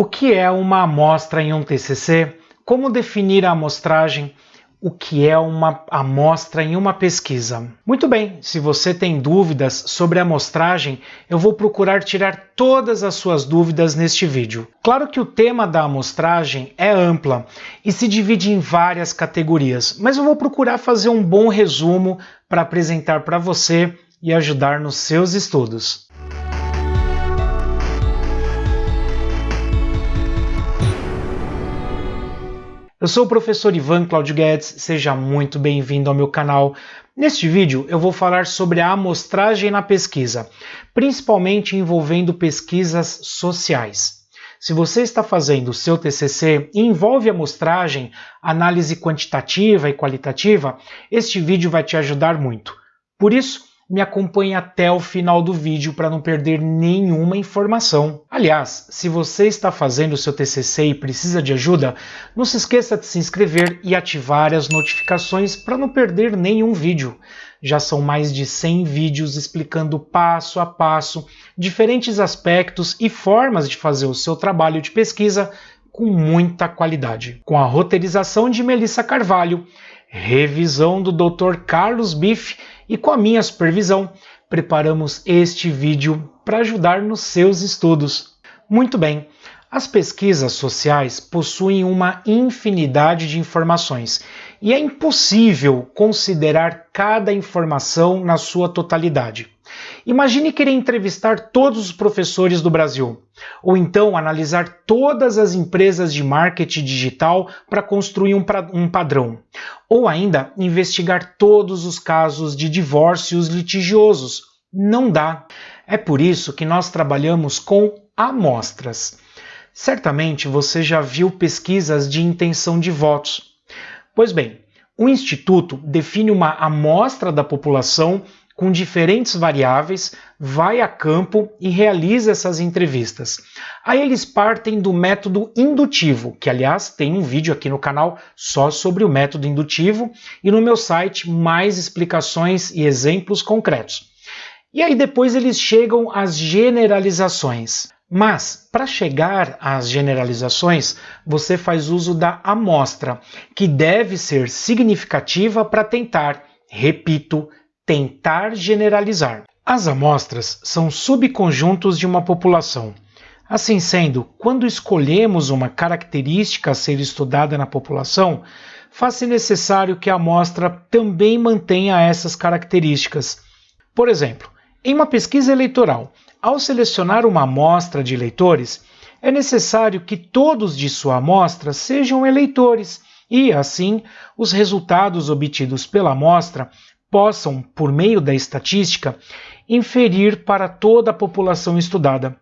O que é uma amostra em um TCC? Como definir a amostragem? O que é uma amostra em uma pesquisa? Muito bem, se você tem dúvidas sobre a amostragem, eu vou procurar tirar todas as suas dúvidas neste vídeo. Claro que o tema da amostragem é ampla e se divide em várias categorias, mas eu vou procurar fazer um bom resumo para apresentar para você e ajudar nos seus estudos. Eu sou o professor Ivan Claudio Guedes, seja muito bem-vindo ao meu canal. Neste vídeo eu vou falar sobre a amostragem na pesquisa, principalmente envolvendo pesquisas sociais. Se você está fazendo o seu TCC e envolve amostragem, análise quantitativa e qualitativa, este vídeo vai te ajudar muito. Por isso, me acompanhe até o final do vídeo para não perder nenhuma informação. Aliás, se você está fazendo o seu TCC e precisa de ajuda, não se esqueça de se inscrever e ativar as notificações para não perder nenhum vídeo. Já são mais de 100 vídeos explicando passo a passo diferentes aspectos e formas de fazer o seu trabalho de pesquisa com muita qualidade. Com a roteirização de Melissa Carvalho, revisão do Dr. Carlos Biff e com a minha supervisão, preparamos este vídeo para ajudar nos seus estudos. Muito bem, as pesquisas sociais possuem uma infinidade de informações e é impossível considerar cada informação na sua totalidade. Imagine querer entrevistar todos os professores do Brasil, ou então analisar todas as empresas de marketing digital para construir um, um padrão, ou ainda investigar todos os casos de divórcios litigiosos. Não dá. É por isso que nós trabalhamos com amostras. Certamente você já viu pesquisas de intenção de votos. Pois bem, o Instituto define uma amostra da população com diferentes variáveis, vai a campo e realiza essas entrevistas. Aí eles partem do método indutivo, que aliás tem um vídeo aqui no canal só sobre o método indutivo e no meu site mais explicações e exemplos concretos. E aí depois eles chegam às generalizações. Mas, para chegar às generalizações, você faz uso da amostra, que deve ser significativa para tentar, repito, tentar generalizar. As amostras são subconjuntos de uma população. Assim sendo, quando escolhemos uma característica a ser estudada na população, faz-se necessário que a amostra também mantenha essas características. Por exemplo, em uma pesquisa eleitoral, ao selecionar uma amostra de eleitores, é necessário que todos de sua amostra sejam eleitores e, assim, os resultados obtidos pela amostra possam, por meio da estatística, inferir para toda a população estudada.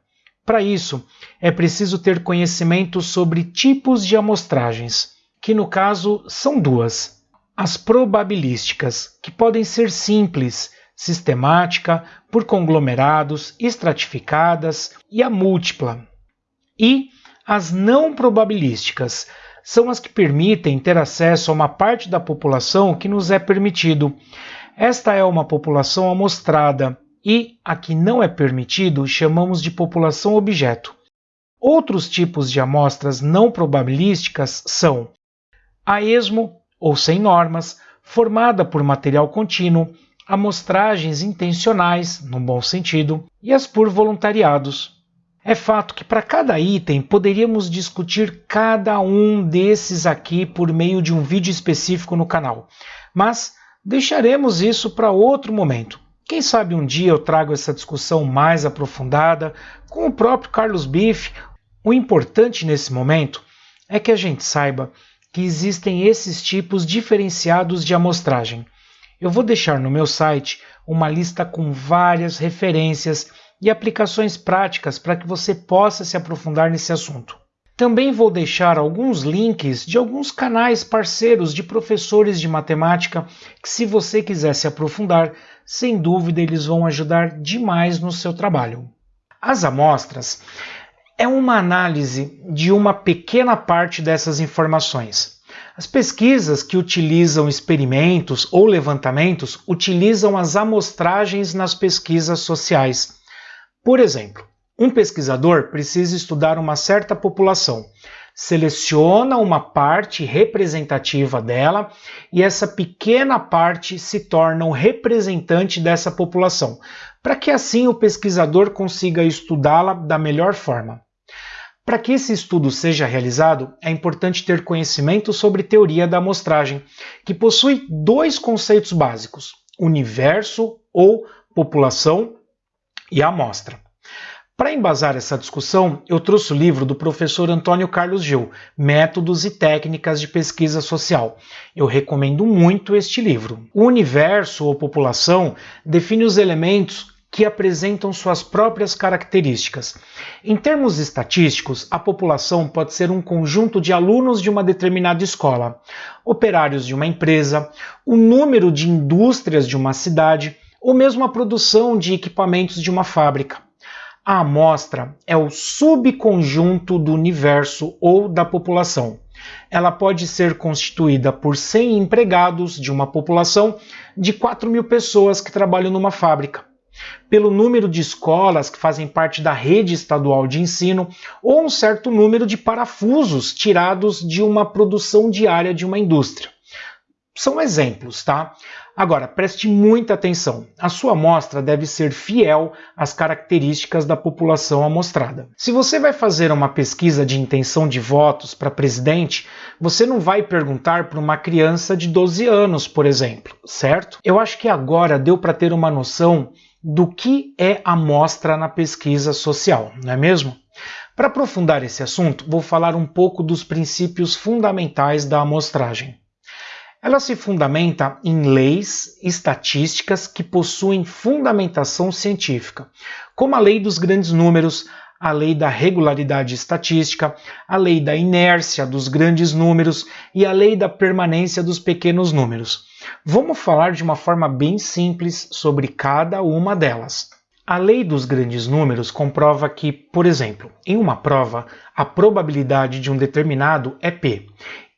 Para isso, é preciso ter conhecimento sobre tipos de amostragens, que no caso são duas. As probabilísticas, que podem ser simples, sistemática, por conglomerados, estratificadas, e a múltipla. E as não probabilísticas, são as que permitem ter acesso a uma parte da população que nos é permitido. Esta é uma população amostrada e a que não é permitido chamamos de população objeto. Outros tipos de amostras não probabilísticas são a esmo, ou sem normas, formada por material contínuo, amostragens intencionais, no bom sentido, e as por voluntariados. É fato que para cada item poderíamos discutir cada um desses aqui por meio de um vídeo específico no canal, mas deixaremos isso para outro momento. Quem sabe um dia eu trago essa discussão mais aprofundada com o próprio Carlos Biff. O importante nesse momento é que a gente saiba que existem esses tipos diferenciados de amostragem. Eu vou deixar no meu site uma lista com várias referências e aplicações práticas para que você possa se aprofundar nesse assunto. Também vou deixar alguns links de alguns canais parceiros de professores de matemática que, se você quiser se aprofundar, sem dúvida eles vão ajudar demais no seu trabalho. As amostras é uma análise de uma pequena parte dessas informações. As pesquisas que utilizam experimentos ou levantamentos utilizam as amostragens nas pesquisas sociais. Por exemplo, Um pesquisador precisa estudar uma certa população, seleciona uma parte representativa dela e essa pequena parte se torna o representante dessa população, para que assim o pesquisador consiga estudá-la da melhor forma. Para que esse estudo seja realizado, é importante ter conhecimento sobre teoria da amostragem, que possui dois conceitos básicos: universo ou população e amostra. Para embasar essa discussão, eu trouxe o livro do professor Antônio Carlos Gil, Métodos e Técnicas de Pesquisa Social. Eu recomendo muito este livro. O universo ou população define os elementos que apresentam suas próprias características. Em termos estatísticos, a população pode ser um conjunto de alunos de uma determinada escola, operários de uma empresa, o número de indústrias de uma cidade ou mesmo a produção de equipamentos de uma fábrica. A amostra é o subconjunto do universo ou da população. Ela pode ser constituída por 100 empregados de uma população de 4 mil pessoas que trabalham numa fábrica, pelo número de escolas que fazem parte da rede estadual de ensino ou um certo número de parafusos tirados de uma produção diária de uma indústria. São exemplos, tá? Agora, preste muita atenção. A sua amostra deve ser fiel às características da população amostrada. Se você vai fazer uma pesquisa de intenção de votos para presidente, você não vai perguntar para uma criança de 12 anos, por exemplo, certo? Eu acho que agora deu para ter uma noção do que é amostra na pesquisa social, não é mesmo? Para aprofundar esse assunto, vou falar um pouco dos princípios fundamentais da amostragem. Ela se fundamenta em leis estatísticas que possuem fundamentação científica, como a lei dos grandes números, a lei da regularidade estatística, a lei da inércia dos grandes números e a lei da permanência dos pequenos números. Vamos falar de uma forma bem simples sobre cada uma delas. A lei dos grandes números comprova que, por exemplo, em uma prova, a probabilidade de um determinado é P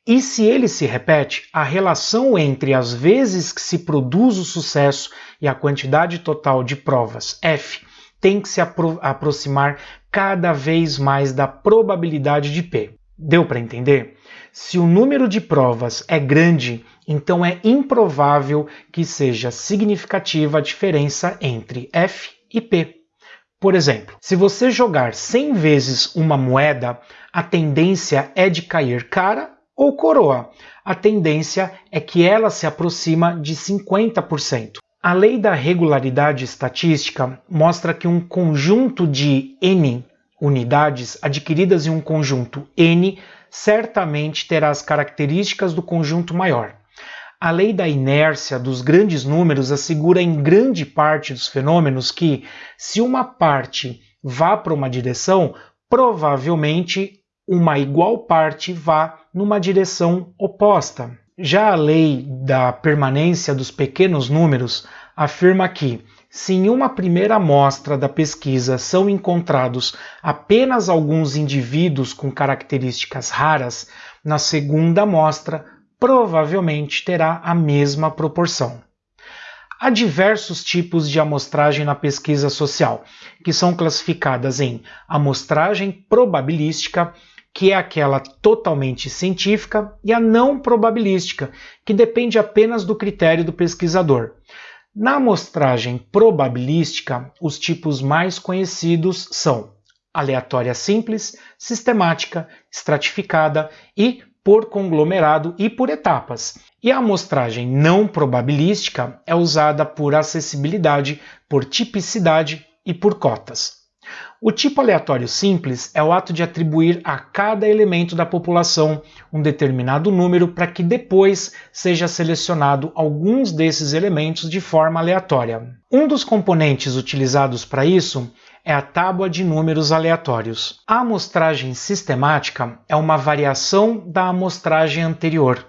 e se ele se repete, a relação entre as vezes que se produz o sucesso e a quantidade total de provas F tem que se apro aproximar cada vez mais da probabilidade de P. Deu para entender? Se o número de provas é grande, então é improvável que seja significativa a diferença entre F e P. Por exemplo, se você jogar 100 vezes uma moeda, a tendência é de cair cara ou coroa. A tendência é que ela se aproxima de 50%. A lei da regularidade estatística mostra que um conjunto de n unidades adquiridas em um conjunto n certamente terá as características do conjunto maior. A lei da inércia dos grandes números assegura em grande parte dos fenômenos que, se uma parte vá para uma direção, provavelmente uma igual parte vá numa direção oposta. Já a lei da permanência dos pequenos números afirma que, se em uma primeira amostra da pesquisa são encontrados apenas alguns indivíduos com características raras, na segunda amostra provavelmente terá a mesma proporção. Há diversos tipos de amostragem na pesquisa social, que são classificadas em amostragem probabilística, que é aquela totalmente científica, e a não probabilística, que depende apenas do critério do pesquisador. Na amostragem probabilística, os tipos mais conhecidos são aleatória simples, sistemática, estratificada e por conglomerado e por etapas. E a amostragem não probabilística é usada por acessibilidade, por tipicidade e por cotas. O tipo aleatório simples é o ato de atribuir a cada elemento da população um determinado número para que depois seja selecionado alguns desses elementos de forma aleatória. Um dos componentes utilizados para isso é a tábua de números aleatórios. A amostragem sistemática é uma variação da amostragem anterior.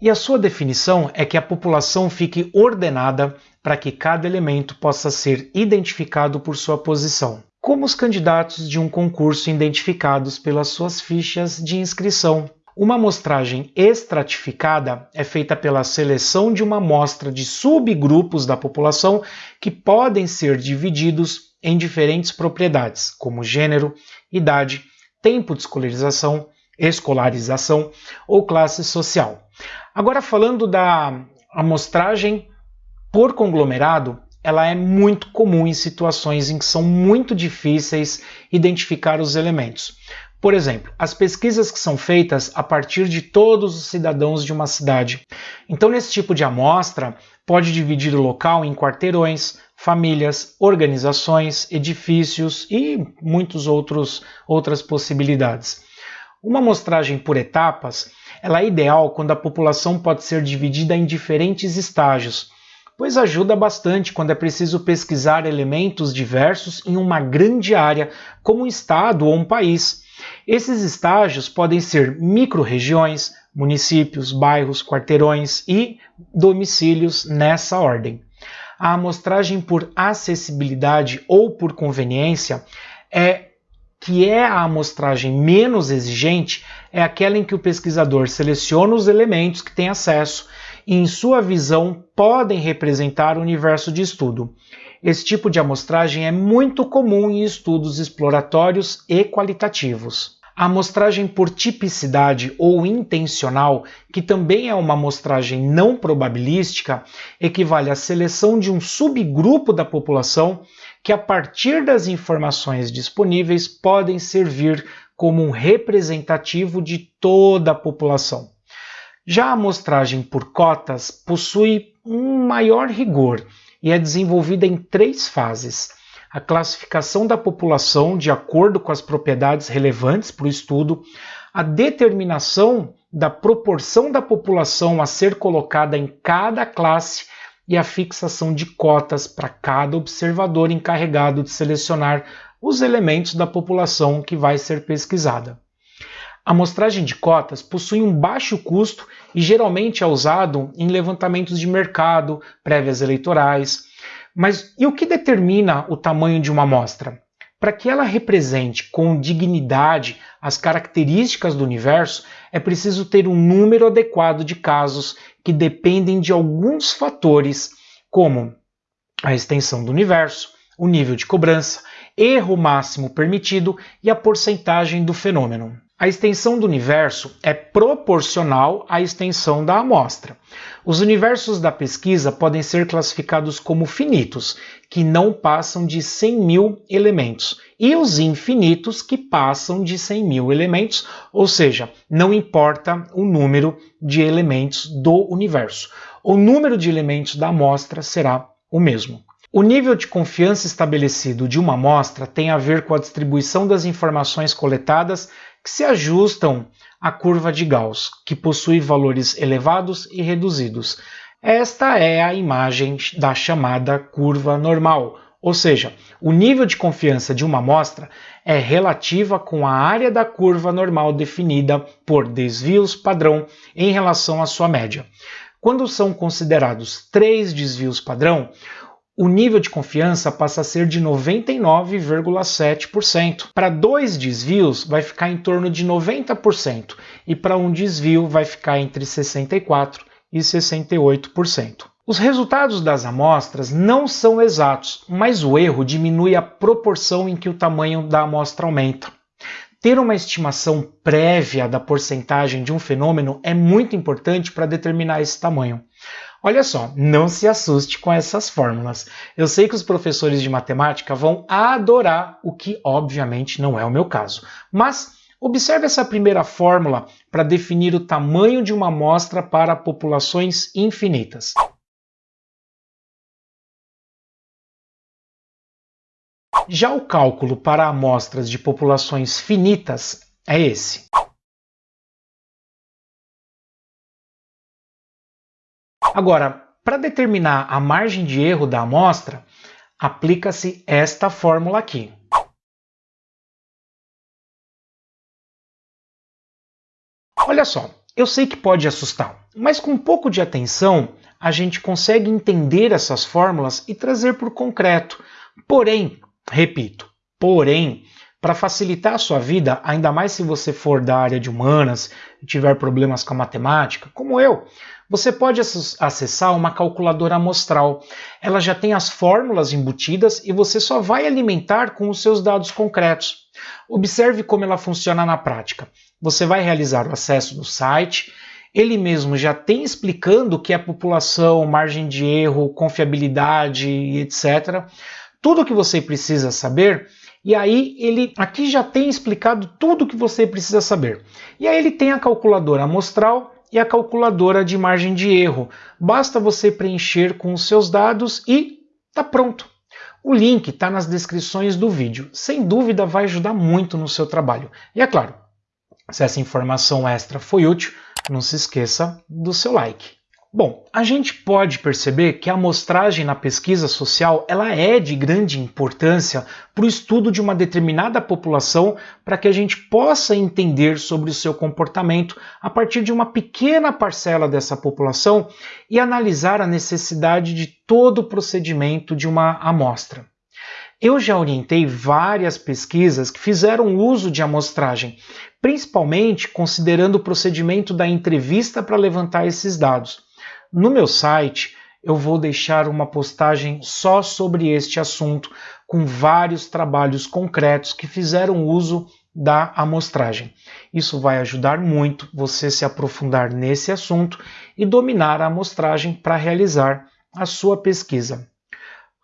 E a sua definição é que a população fique ordenada para que cada elemento possa ser identificado por sua posição como os candidatos de um concurso identificados pelas suas fichas de inscrição. Uma amostragem estratificada é feita pela seleção de uma amostra de subgrupos da população que podem ser divididos em diferentes propriedades, como gênero, idade, tempo de escolarização, escolarização ou classe social. Agora falando da amostragem por conglomerado, ela é muito comum em situações em que são muito difíceis identificar os elementos. Por exemplo, as pesquisas que são feitas a partir de todos os cidadãos de uma cidade. Então, nesse tipo de amostra, pode dividir o local em quarteirões, famílias, organizações, edifícios e muitas outras possibilidades. Uma amostragem por etapas ela é ideal quando a população pode ser dividida em diferentes estágios, pois ajuda bastante quando é preciso pesquisar elementos diversos em uma grande área, como um estado ou um país. Esses estágios podem ser micro-regiões, municípios, bairros, quarteirões e domicílios nessa ordem. A amostragem por acessibilidade ou por conveniência é que é a amostragem menos exigente, é aquela em que o pesquisador seleciona os elementos que tem acesso em sua visão, podem representar o universo de estudo. Esse tipo de amostragem é muito comum em estudos exploratórios e qualitativos. A amostragem por tipicidade ou intencional, que também é uma amostragem não probabilística, equivale à seleção de um subgrupo da população que, a partir das informações disponíveis, podem servir como um representativo de toda a população. Já a amostragem por cotas possui um maior rigor e é desenvolvida em três fases a classificação da população de acordo com as propriedades relevantes para o estudo, a determinação da proporção da população a ser colocada em cada classe e a fixação de cotas para cada observador encarregado de selecionar os elementos da população que vai ser pesquisada. A amostragem de cotas possui um baixo custo e geralmente é usado em levantamentos de mercado, prévias eleitorais, mas e o que determina o tamanho de uma amostra? Para que ela represente com dignidade as características do universo, é preciso ter um número adequado de casos que dependem de alguns fatores, como a extensão do universo, o nível de cobrança, erro máximo permitido e a porcentagem do fenômeno. A extensão do universo é proporcional à extensão da amostra. Os universos da pesquisa podem ser classificados como finitos, que não passam de 100 mil elementos, e os infinitos, que passam de 100 mil elementos, ou seja, não importa o número de elementos do universo. O número de elementos da amostra será o mesmo. O nível de confiança estabelecido de uma amostra tem a ver com a distribuição das informações coletadas que se ajustam à curva de Gauss, que possui valores elevados e reduzidos. Esta é a imagem da chamada curva normal, ou seja, o nível de confiança de uma amostra é relativa com a área da curva normal definida por desvios padrão em relação à sua média. Quando são considerados três desvios padrão, o nível de confiança passa a ser de 99,7%. Para dois desvios, vai ficar em torno de 90%, e para um desvio, vai ficar entre 64% e 68%. Os resultados das amostras não são exatos, mas o erro diminui a proporção em que o tamanho da amostra aumenta. Ter uma estimação prévia da porcentagem de um fenômeno é muito importante para determinar esse tamanho. Olha só, não se assuste com essas fórmulas. Eu sei que os professores de matemática vão adorar, o que obviamente não é o meu caso. Mas observe essa primeira fórmula para definir o tamanho de uma amostra para populações infinitas. Já o cálculo para amostras de populações finitas é esse. Agora, para determinar a margem de erro da amostra, aplica-se esta fórmula aqui. Olha só, eu sei que pode assustar, mas com um pouco de atenção a gente consegue entender essas fórmulas e trazer por concreto. Porém, repito, porém, para facilitar a sua vida, ainda mais se você for da área de humanas e tiver problemas com a matemática, como eu, você pode acessar uma calculadora amostral. Ela já tem as fórmulas embutidas e você só vai alimentar com os seus dados concretos. Observe como ela funciona na prática. Você vai realizar o acesso no site, ele mesmo já tem explicando o que é população, margem de erro, confiabilidade etc. Tudo o que você precisa saber e aí ele aqui já tem explicado tudo o que você precisa saber. E aí ele tem a calculadora amostral e a calculadora de margem de erro. Basta você preencher com os seus dados e está pronto. O link está nas descrições do vídeo. Sem dúvida vai ajudar muito no seu trabalho. E é claro, se essa informação extra foi útil, não se esqueça do seu like. Bom, a gente pode perceber que a amostragem na pesquisa social ela é de grande importância para o estudo de uma determinada população para que a gente possa entender sobre o seu comportamento a partir de uma pequena parcela dessa população e analisar a necessidade de todo o procedimento de uma amostra. Eu já orientei várias pesquisas que fizeram uso de amostragem, principalmente considerando o procedimento da entrevista para levantar esses dados. No meu site eu vou deixar uma postagem só sobre este assunto, com vários trabalhos concretos que fizeram uso da amostragem. Isso vai ajudar muito você se aprofundar nesse assunto e dominar a amostragem para realizar a sua pesquisa.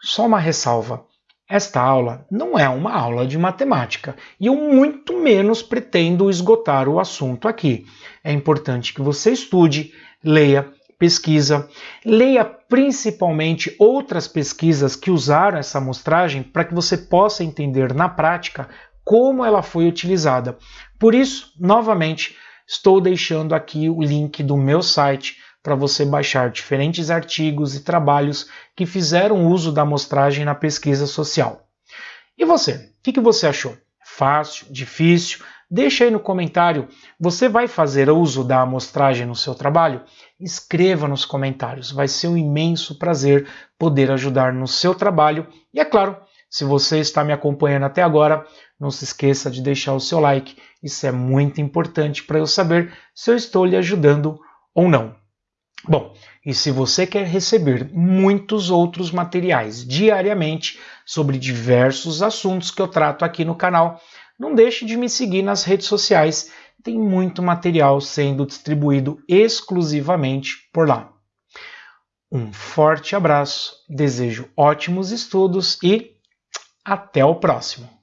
Só uma ressalva: esta aula não é uma aula de matemática e eu muito menos pretendo esgotar o assunto aqui. É importante que você estude, leia pesquisa, leia principalmente outras pesquisas que usaram essa amostragem para que você possa entender na prática como ela foi utilizada. Por isso, novamente, estou deixando aqui o link do meu site para você baixar diferentes artigos e trabalhos que fizeram uso da amostragem na pesquisa social. E você, o que, que você achou? Fácil? Difícil? Deixa aí no comentário. Você vai fazer uso da amostragem no seu trabalho? Escreva nos comentários. Vai ser um imenso prazer poder ajudar no seu trabalho. E é claro, se você está me acompanhando até agora, não se esqueça de deixar o seu like. Isso é muito importante para eu saber se eu estou lhe ajudando ou não. Bom, e se você quer receber muitos outros materiais diariamente sobre diversos assuntos que eu trato aqui no canal, não deixe de me seguir nas redes sociais, tem muito material sendo distribuído exclusivamente por lá. Um forte abraço, desejo ótimos estudos e até o próximo!